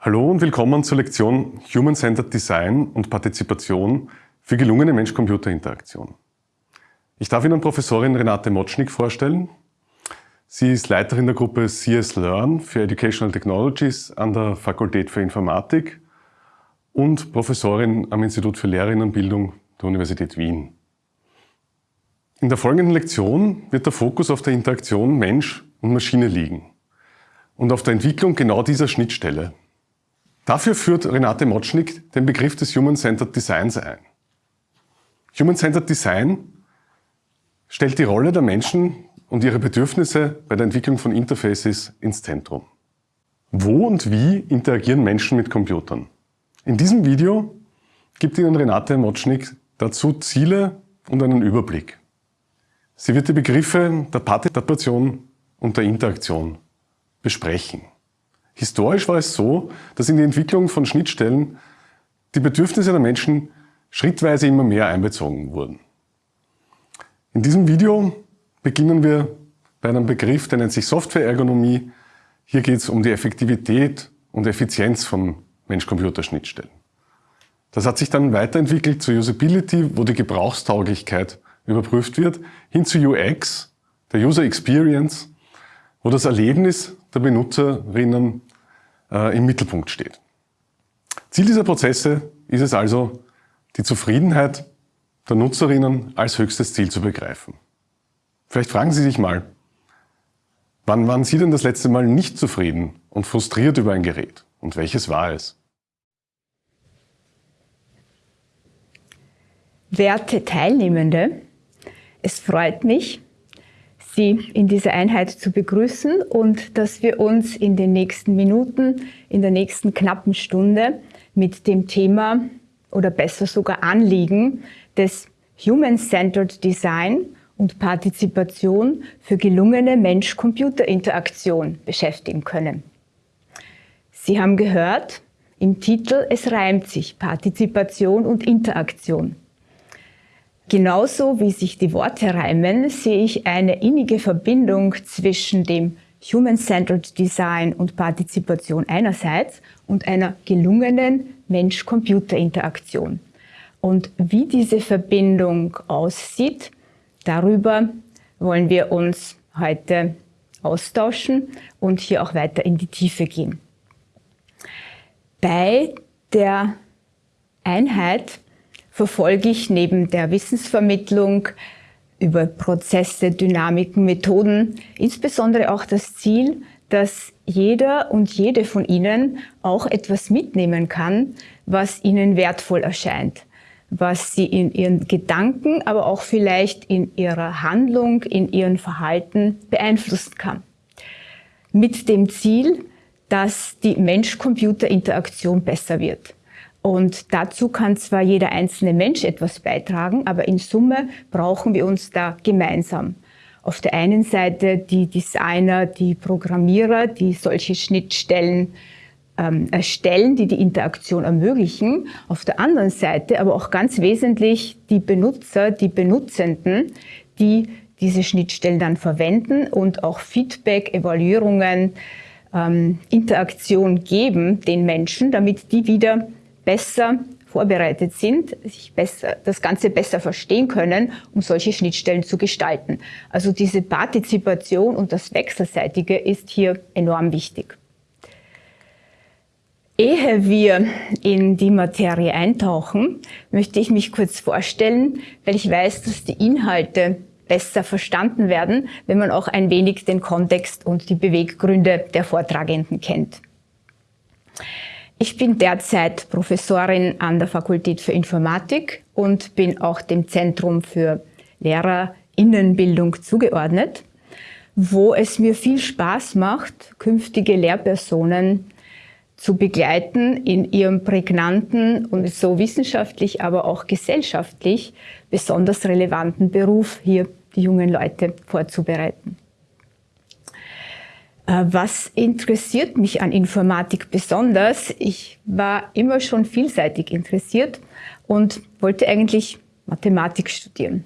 Hallo und willkommen zur Lektion Human-Centered Design und Partizipation für gelungene Mensch-Computer-Interaktion. Ich darf Ihnen Professorin Renate Motschnik vorstellen. Sie ist Leiterin der Gruppe CS Learn für Educational Technologies an der Fakultät für Informatik und Professorin am Institut für Lehrerinnenbildung der Universität Wien. In der folgenden Lektion wird der Fokus auf der Interaktion Mensch und Maschine liegen und auf der Entwicklung genau dieser Schnittstelle. Dafür führt Renate Motschnik den Begriff des Human-Centered Designs ein. Human-Centered Design stellt die Rolle der Menschen und ihre Bedürfnisse bei der Entwicklung von Interfaces ins Zentrum. Wo und wie interagieren Menschen mit Computern? In diesem Video gibt Ihnen Renate Motschnik dazu Ziele und einen Überblick. Sie wird die Begriffe der Partizipation und der Interaktion besprechen. Historisch war es so, dass in die Entwicklung von Schnittstellen die Bedürfnisse der Menschen schrittweise immer mehr einbezogen wurden. In diesem Video beginnen wir bei einem Begriff, der nennt sich Softwareergonomie. Hier geht es um die Effektivität und Effizienz von Mensch-Computer-Schnittstellen. Das hat sich dann weiterentwickelt zu Usability, wo die Gebrauchstauglichkeit überprüft wird, hin zu UX, der User Experience, wo das Erlebnis der Benutzerinnen äh, im Mittelpunkt steht. Ziel dieser Prozesse ist es also, die Zufriedenheit der Nutzerinnen als höchstes Ziel zu begreifen. Vielleicht fragen Sie sich mal, wann waren Sie denn das letzte Mal nicht zufrieden und frustriert über ein Gerät? Und welches war es? Werte Teilnehmende, es freut mich, Sie in dieser Einheit zu begrüßen und dass wir uns in den nächsten Minuten, in der nächsten knappen Stunde mit dem Thema oder besser sogar Anliegen des Human-Centered Design und Partizipation für gelungene Mensch-Computer-Interaktion beschäftigen können. Sie haben gehört, im Titel, es reimt sich Partizipation und Interaktion. Genauso wie sich die Worte reimen, sehe ich eine innige Verbindung zwischen dem Human-Centered Design und Partizipation einerseits und einer gelungenen Mensch-Computer-Interaktion. Und wie diese Verbindung aussieht, darüber wollen wir uns heute austauschen und hier auch weiter in die Tiefe gehen. Bei der Einheit verfolge ich neben der Wissensvermittlung über Prozesse, Dynamiken, Methoden insbesondere auch das Ziel, dass jeder und jede von Ihnen auch etwas mitnehmen kann, was Ihnen wertvoll erscheint, was Sie in Ihren Gedanken, aber auch vielleicht in Ihrer Handlung, in Ihrem Verhalten beeinflussen kann. Mit dem Ziel, dass die Mensch-Computer-Interaktion besser wird. Und dazu kann zwar jeder einzelne Mensch etwas beitragen, aber in Summe brauchen wir uns da gemeinsam. Auf der einen Seite die Designer, die Programmierer, die solche Schnittstellen ähm, erstellen, die die Interaktion ermöglichen. Auf der anderen Seite aber auch ganz wesentlich die Benutzer, die Benutzenden, die diese Schnittstellen dann verwenden und auch Feedback, Evaluierungen, ähm, Interaktion geben den Menschen, damit die wieder besser vorbereitet sind, sich besser, das Ganze besser verstehen können, um solche Schnittstellen zu gestalten. Also diese Partizipation und das Wechselseitige ist hier enorm wichtig. Ehe wir in die Materie eintauchen, möchte ich mich kurz vorstellen, weil ich weiß, dass die Inhalte besser verstanden werden, wenn man auch ein wenig den Kontext und die Beweggründe der Vortragenden kennt. Ich bin derzeit Professorin an der Fakultät für Informatik und bin auch dem Zentrum für Lehrerinnenbildung zugeordnet, wo es mir viel Spaß macht, künftige Lehrpersonen zu begleiten in ihrem prägnanten und so wissenschaftlich, aber auch gesellschaftlich besonders relevanten Beruf hier die jungen Leute vorzubereiten. Äh, was interessiert mich an Informatik besonders? Ich war immer schon vielseitig interessiert und wollte eigentlich Mathematik studieren.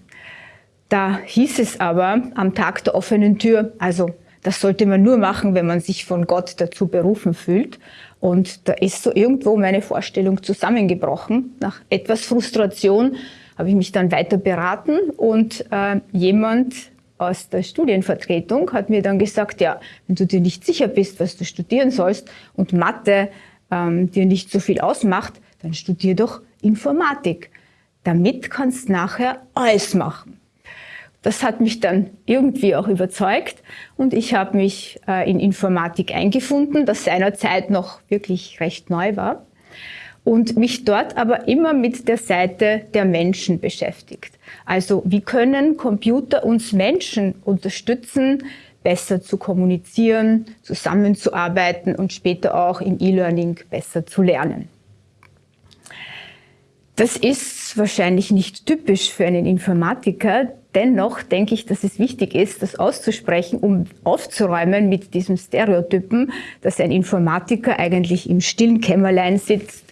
Da hieß es aber am Tag der offenen Tür, also Das sollte man nur machen, wenn man sich von Gott dazu berufen fühlt. Und da ist so irgendwo meine Vorstellung zusammengebrochen. Nach etwas Frustration habe ich mich dann weiter beraten und äh, jemand aus der Studienvertretung hat mir dann gesagt, ja, wenn du dir nicht sicher bist, was du studieren sollst und Mathe ähm, dir nicht so viel ausmacht, dann studier doch Informatik. Damit kannst du nachher alles machen. Das hat mich dann irgendwie auch überzeugt und ich habe mich äh, in Informatik eingefunden, das seinerzeit noch wirklich recht neu war und mich dort aber immer mit der Seite der Menschen beschäftigt. Also wie können Computer uns Menschen unterstützen, besser zu kommunizieren, zusammenzuarbeiten und später auch im E-Learning besser zu lernen. Das ist wahrscheinlich nicht typisch für einen Informatiker. Dennoch denke ich, dass es wichtig ist, das auszusprechen, um aufzuräumen mit diesem Stereotypen, dass ein Informatiker eigentlich im stillen Kämmerlein sitzt,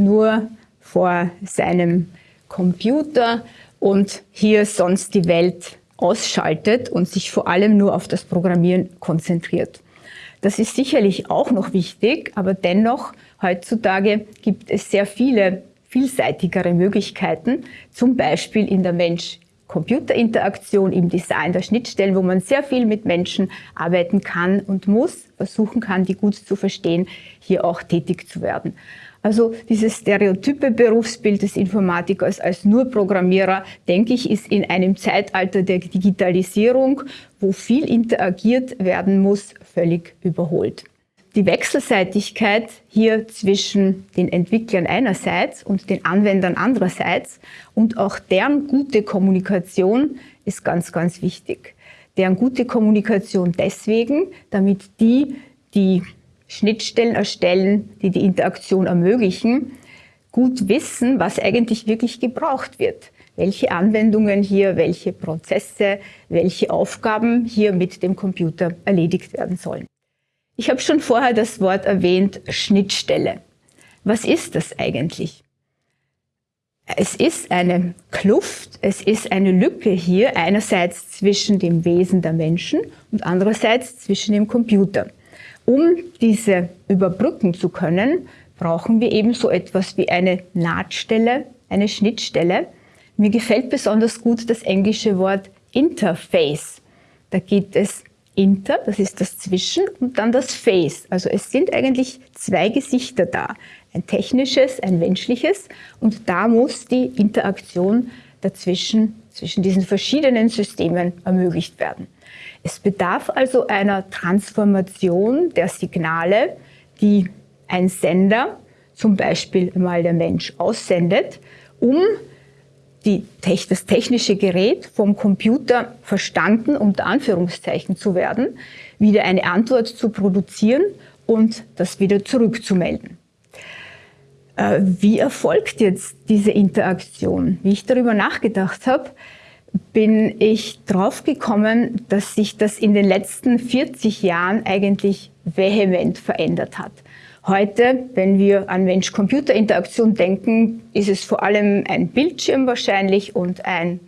nur vor seinem Computer und hier sonst die Welt ausschaltet und sich vor allem nur auf das Programmieren konzentriert. Das ist sicherlich auch noch wichtig, aber dennoch heutzutage gibt es sehr viele vielseitigere Möglichkeiten, zum Beispiel in der Mensch-Computer-Interaktion, im Design der Schnittstellen, wo man sehr viel mit Menschen arbeiten kann und muss, versuchen kann, die gut zu verstehen, hier auch tätig zu werden. Also dieses stereotype Berufsbild des Informatikers als nur Programmierer, denke ich, ist in einem Zeitalter der Digitalisierung, wo viel interagiert werden muss, völlig überholt. Die Wechselseitigkeit hier zwischen den Entwicklern einerseits und den Anwendern andererseits und auch deren gute Kommunikation ist ganz, ganz wichtig. Deren gute Kommunikation deswegen, damit die, die Schnittstellen erstellen, die die Interaktion ermöglichen, gut wissen, was eigentlich wirklich gebraucht wird. Welche Anwendungen hier, welche Prozesse, welche Aufgaben hier mit dem Computer erledigt werden sollen. Ich habe schon vorher das Wort erwähnt, Schnittstelle. Was ist das eigentlich? Es ist eine Kluft, es ist eine Lücke hier einerseits zwischen dem Wesen der Menschen und andererseits zwischen dem Computer. Um diese überbrücken zu können, brauchen wir eben so etwas wie eine Nahtstelle, eine Schnittstelle. Mir gefällt besonders gut das englische Wort Interface. Da geht es Inter, das ist das Zwischen, und dann das Face. Also es sind eigentlich zwei Gesichter da. Ein technisches, ein menschliches. Und da muss die Interaktion dazwischen, zwischen diesen verschiedenen Systemen ermöglicht werden. Es bedarf also einer Transformation der Signale, die ein Sender, zum Beispiel mal der Mensch, aussendet, um die, das technische Gerät vom Computer verstanden, unter Anführungszeichen zu werden, wieder eine Antwort zu produzieren und das wieder zurückzumelden. Äh, wie erfolgt jetzt diese Interaktion? Wie ich darüber nachgedacht habe, bin ich draufgekommen, dass sich das in den letzten 40 Jahren eigentlich vehement verändert hat. Heute, wenn wir an Mensch-Computer-Interaktion denken, ist es vor allem ein Bildschirm wahrscheinlich und ein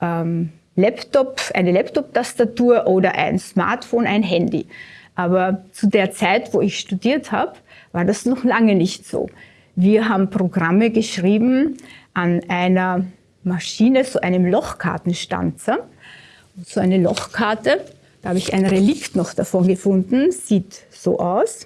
ähm, Laptop, eine Laptop-Tastatur oder ein Smartphone, ein Handy. Aber zu der Zeit, wo ich studiert habe, war das noch lange nicht so. Wir haben Programme geschrieben an einer Maschine, so einem Lochkartenstanzer. So eine Lochkarte, da habe ich ein Relikt noch davon gefunden, sieht so aus.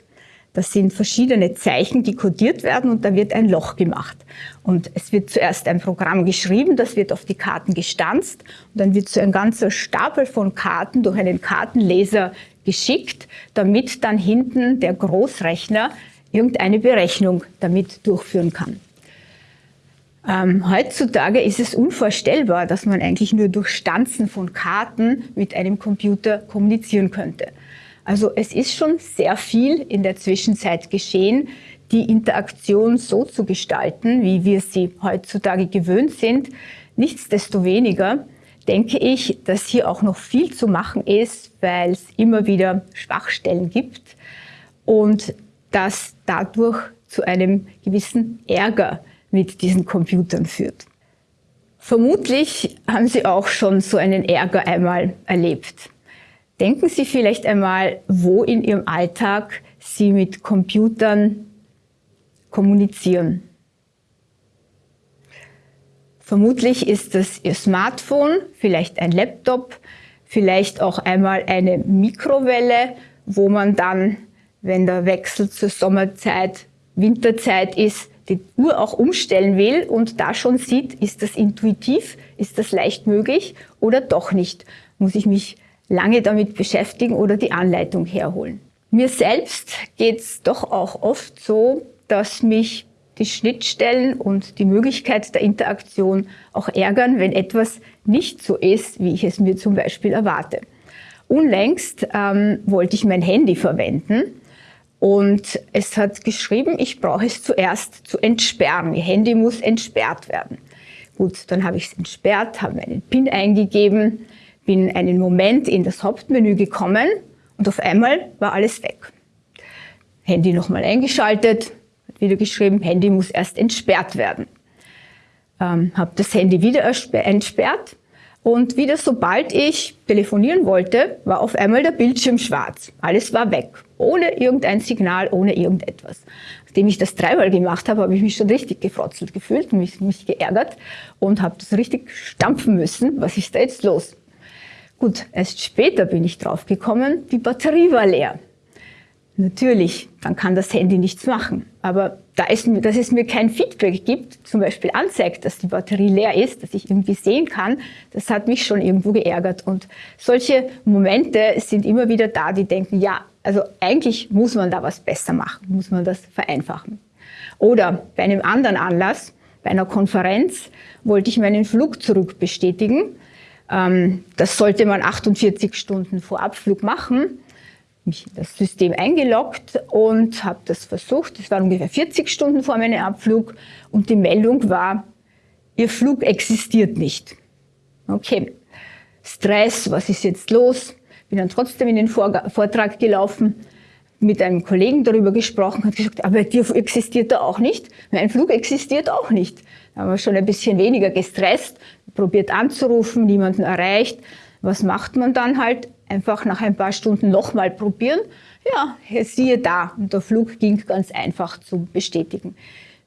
Das sind verschiedene Zeichen, die kodiert werden und da wird ein Loch gemacht. Und es wird zuerst ein Programm geschrieben, das wird auf die Karten gestanzt und dann wird so ein ganzer Stapel von Karten durch einen Kartenleser geschickt, damit dann hinten der Großrechner irgendeine Berechnung damit durchführen kann. Ähm, heutzutage ist es unvorstellbar, dass man eigentlich nur durch Stanzen von Karten mit einem Computer kommunizieren könnte. Also es ist schon sehr viel in der Zwischenzeit geschehen, die Interaktion so zu gestalten, wie wir sie heutzutage gewöhnt sind. Nichtsdestoweniger denke ich, dass hier auch noch viel zu machen ist, weil es immer wieder Schwachstellen gibt und dass dadurch zu einem gewissen Ärger mit diesen Computern führt. Vermutlich haben Sie auch schon so einen Ärger einmal erlebt. Denken Sie vielleicht einmal, wo in Ihrem Alltag Sie mit Computern kommunizieren. Vermutlich ist es Ihr Smartphone, vielleicht ein Laptop, vielleicht auch einmal eine Mikrowelle, wo man dann, wenn der Wechsel zur Sommerzeit, Winterzeit ist, die Uhr auch umstellen will und da schon sieht, ist das intuitiv, ist das leicht möglich oder doch nicht. Muss ich mich lange damit beschäftigen oder die Anleitung herholen. Mir selbst geht es doch auch oft so, dass mich die Schnittstellen und die Möglichkeit der Interaktion auch ärgern, wenn etwas nicht so ist, wie ich es mir zum Beispiel erwarte. Unlängst ähm, wollte ich mein Handy verwenden und es hat geschrieben, ich brauche es zuerst zu entsperren. Ihr Handy muss entsperrt werden. Gut, dann habe ich es entsperrt, habe meinen PIN eingegeben, bin einen Moment in das Hauptmenü gekommen und auf einmal war alles weg. Handy nochmal eingeschaltet, hat wieder geschrieben, Handy muss erst entsperrt werden. Ähm, habe das Handy wieder entsperrt und wieder sobald ich telefonieren wollte, war auf einmal der Bildschirm schwarz. Alles war weg, ohne irgendein Signal, ohne irgendetwas. Nachdem ich das dreimal gemacht habe, habe ich mich schon richtig gefrotzelt gefühlt, mich, mich geärgert und habe das richtig stampfen müssen. Was ist da jetzt los? Gut, erst später bin ich draufgekommen, die Batterie war leer. Natürlich, dann kann das Handy nichts machen. Aber da es, dass es mir kein Feedback gibt, zum Beispiel anzeigt, dass die Batterie leer ist, dass ich irgendwie sehen kann, das hat mich schon irgendwo geärgert. Und solche Momente sind immer wieder da, die denken, ja, also eigentlich muss man da was besser machen, muss man das vereinfachen. Oder bei einem anderen Anlass, bei einer Konferenz, wollte ich meinen Flug zurückbestätigen. Ähm, das sollte man 48 Stunden vor Abflug machen mich in das System eingeloggt und habe das versucht. Es war ungefähr 40 Stunden vor meinem Abflug und die Meldung war, Ihr Flug existiert nicht. Okay, Stress, was ist jetzt los? Bin dann trotzdem in den Vortrag gelaufen, mit einem Kollegen darüber gesprochen, hat gesagt, aber dir existiert er auch nicht, mein Flug existiert auch nicht. Da haben wir schon ein bisschen weniger gestresst, probiert anzurufen, niemanden erreicht. Was macht man dann halt? Einfach nach ein paar Stunden nochmal probieren. Ja, siehe da, und der Flug ging ganz einfach zu bestätigen.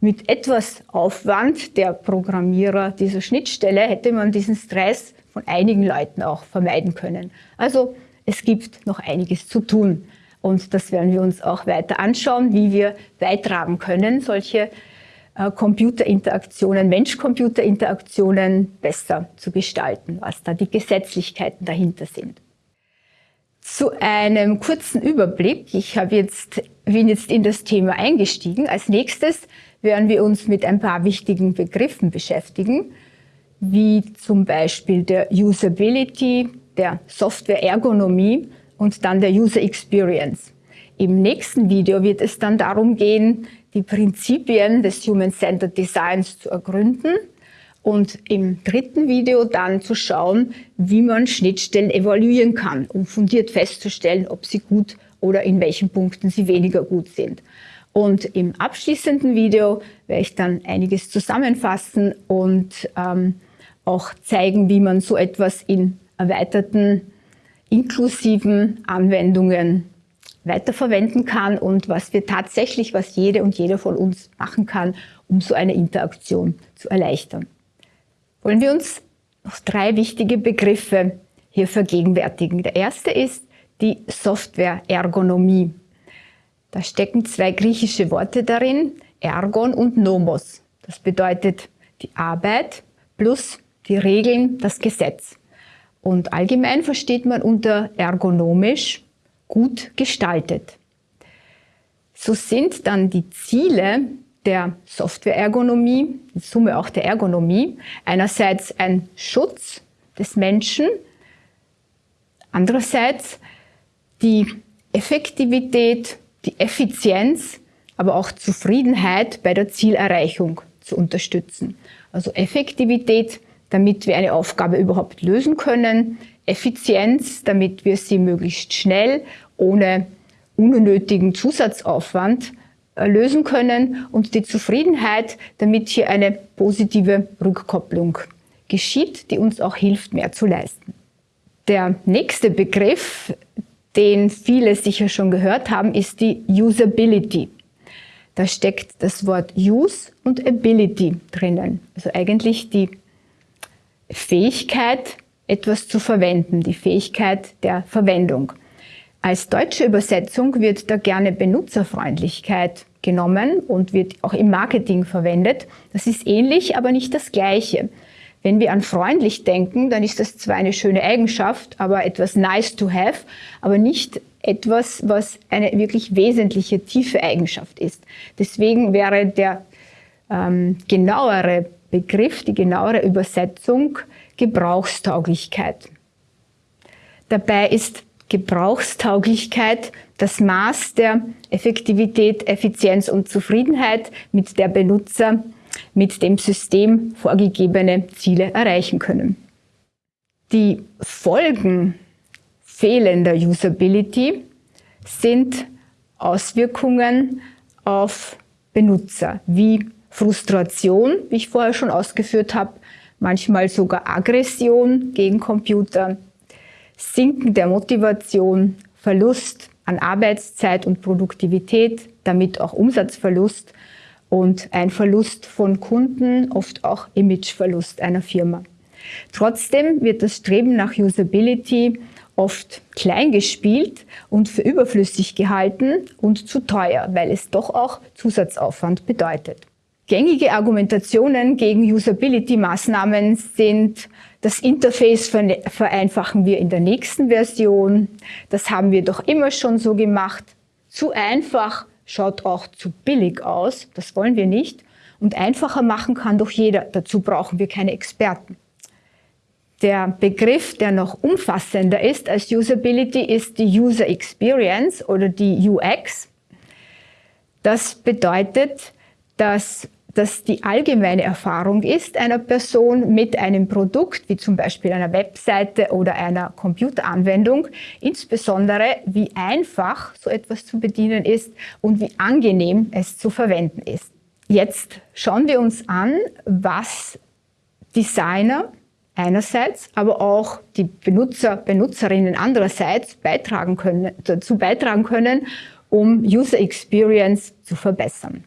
Mit etwas Aufwand der Programmierer dieser Schnittstelle hätte man diesen Stress von einigen Leuten auch vermeiden können. Also es gibt noch einiges zu tun. Und das werden wir uns auch weiter anschauen, wie wir beitragen können, solche äh, Computerinteraktionen, Mensch-Computer-Interaktionen besser zu gestalten, was da die Gesetzlichkeiten dahinter sind. Zu einem kurzen Überblick. Ich habe jetzt, bin jetzt in das Thema eingestiegen. Als nächstes werden wir uns mit ein paar wichtigen Begriffen beschäftigen, wie zum Beispiel der Usability, der Software-Ergonomie und dann der User Experience. Im nächsten Video wird es dann darum gehen, die Prinzipien des Human-Centered Designs zu ergründen und im dritten Video dann zu schauen, wie man Schnittstellen evaluieren kann, um fundiert festzustellen, ob sie gut oder in welchen Punkten sie weniger gut sind. Und im abschließenden Video werde ich dann einiges zusammenfassen und ähm, auch zeigen, wie man so etwas in erweiterten, inklusiven Anwendungen weiterverwenden kann und was wir tatsächlich, was jede und jeder von uns machen kann, um so eine Interaktion zu erleichtern wollen wir uns noch drei wichtige Begriffe hier vergegenwärtigen. Der erste ist die Software-Ergonomie. Da stecken zwei griechische Worte darin, Ergon und Nomos. Das bedeutet die Arbeit plus die Regeln, das Gesetz. Und allgemein versteht man unter ergonomisch gut gestaltet. So sind dann die Ziele der Software-Ergonomie, in Summe auch der Ergonomie, einerseits ein Schutz des Menschen, andererseits die Effektivität, die Effizienz, aber auch Zufriedenheit bei der Zielerreichung zu unterstützen. Also Effektivität, damit wir eine Aufgabe überhaupt lösen können, Effizienz, damit wir sie möglichst schnell, ohne unnötigen Zusatzaufwand lösen können und die Zufriedenheit, damit hier eine positive Rückkopplung geschieht, die uns auch hilft, mehr zu leisten. Der nächste Begriff, den viele sicher schon gehört haben, ist die Usability. Da steckt das Wort Use und Ability drinnen. Also eigentlich die Fähigkeit, etwas zu verwenden, die Fähigkeit der Verwendung. Als deutsche Übersetzung wird da gerne Benutzerfreundlichkeit genommen und wird auch im Marketing verwendet. Das ist ähnlich, aber nicht das Gleiche. Wenn wir an freundlich denken, dann ist das zwar eine schöne Eigenschaft, aber etwas nice to have, aber nicht etwas, was eine wirklich wesentliche, tiefe Eigenschaft ist. Deswegen wäre der ähm, genauere Begriff, die genauere Übersetzung Gebrauchstauglichkeit. Dabei ist Gebrauchstauglichkeit das Maß der Effektivität, Effizienz und Zufriedenheit, mit der Benutzer mit dem System vorgegebene Ziele erreichen können. Die Folgen fehlender Usability sind Auswirkungen auf Benutzer, wie Frustration, wie ich vorher schon ausgeführt habe, manchmal sogar Aggression gegen Computer, Sinken der Motivation, Verlust an Arbeitszeit und Produktivität, damit auch Umsatzverlust und ein Verlust von Kunden, oft auch Imageverlust einer Firma. Trotzdem wird das Streben nach Usability oft klein gespielt und für überflüssig gehalten und zu teuer, weil es doch auch Zusatzaufwand bedeutet. Gängige Argumentationen gegen Usability-Maßnahmen sind, das Interface vereinfachen wir in der nächsten Version, das haben wir doch immer schon so gemacht, zu einfach schaut auch zu billig aus, das wollen wir nicht. Und einfacher machen kann doch jeder, dazu brauchen wir keine Experten. Der Begriff, der noch umfassender ist als Usability, ist die User Experience oder die UX. Das bedeutet, dass das die allgemeine Erfahrung ist einer Person mit einem Produkt, wie zum Beispiel einer Webseite oder einer Computeranwendung, insbesondere wie einfach so etwas zu bedienen ist und wie angenehm es zu verwenden ist. Jetzt schauen wir uns an, was Designer einerseits, aber auch die Benutzer, Benutzerinnen andererseits beitragen können, dazu beitragen können, um User Experience zu verbessern.